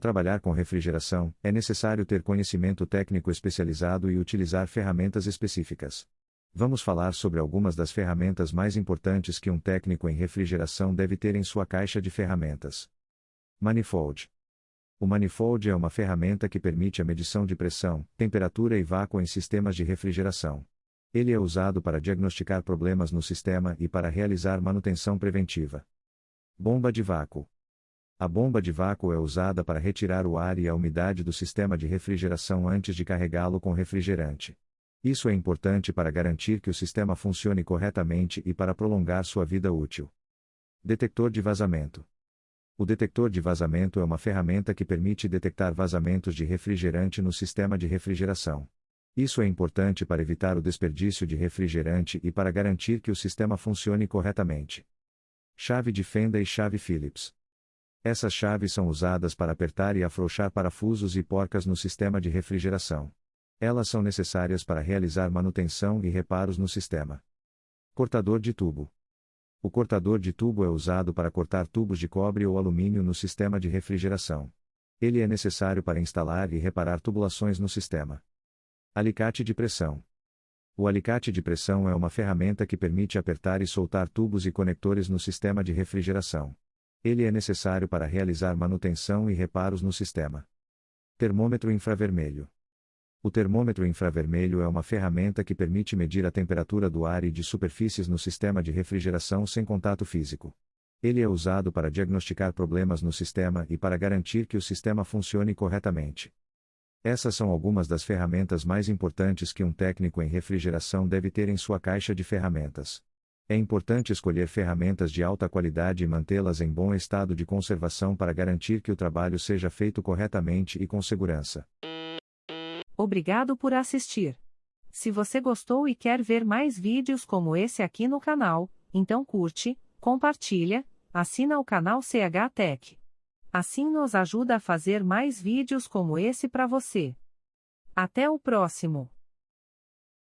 trabalhar com refrigeração, é necessário ter conhecimento técnico especializado e utilizar ferramentas específicas. Vamos falar sobre algumas das ferramentas mais importantes que um técnico em refrigeração deve ter em sua caixa de ferramentas. Manifold. O manifold é uma ferramenta que permite a medição de pressão, temperatura e vácuo em sistemas de refrigeração. Ele é usado para diagnosticar problemas no sistema e para realizar manutenção preventiva. Bomba de vácuo. A bomba de vácuo é usada para retirar o ar e a umidade do sistema de refrigeração antes de carregá-lo com refrigerante. Isso é importante para garantir que o sistema funcione corretamente e para prolongar sua vida útil. Detector de vazamento. O detector de vazamento é uma ferramenta que permite detectar vazamentos de refrigerante no sistema de refrigeração. Isso é importante para evitar o desperdício de refrigerante e para garantir que o sistema funcione corretamente. Chave de fenda e chave Phillips. Essas chaves são usadas para apertar e afrouxar parafusos e porcas no sistema de refrigeração. Elas são necessárias para realizar manutenção e reparos no sistema. Cortador de tubo. O cortador de tubo é usado para cortar tubos de cobre ou alumínio no sistema de refrigeração. Ele é necessário para instalar e reparar tubulações no sistema. Alicate de pressão. O alicate de pressão é uma ferramenta que permite apertar e soltar tubos e conectores no sistema de refrigeração. Ele é necessário para realizar manutenção e reparos no sistema. Termômetro infravermelho. O termômetro infravermelho é uma ferramenta que permite medir a temperatura do ar e de superfícies no sistema de refrigeração sem contato físico. Ele é usado para diagnosticar problemas no sistema e para garantir que o sistema funcione corretamente. Essas são algumas das ferramentas mais importantes que um técnico em refrigeração deve ter em sua caixa de ferramentas. É importante escolher ferramentas de alta qualidade e mantê-las em bom estado de conservação para garantir que o trabalho seja feito corretamente e com segurança. Obrigado por assistir. Se você gostou e quer ver mais vídeos como esse aqui no canal, então curte, compartilha, assina o canal CH Tech. Assim nos ajuda a fazer mais vídeos como esse para você. Até o próximo.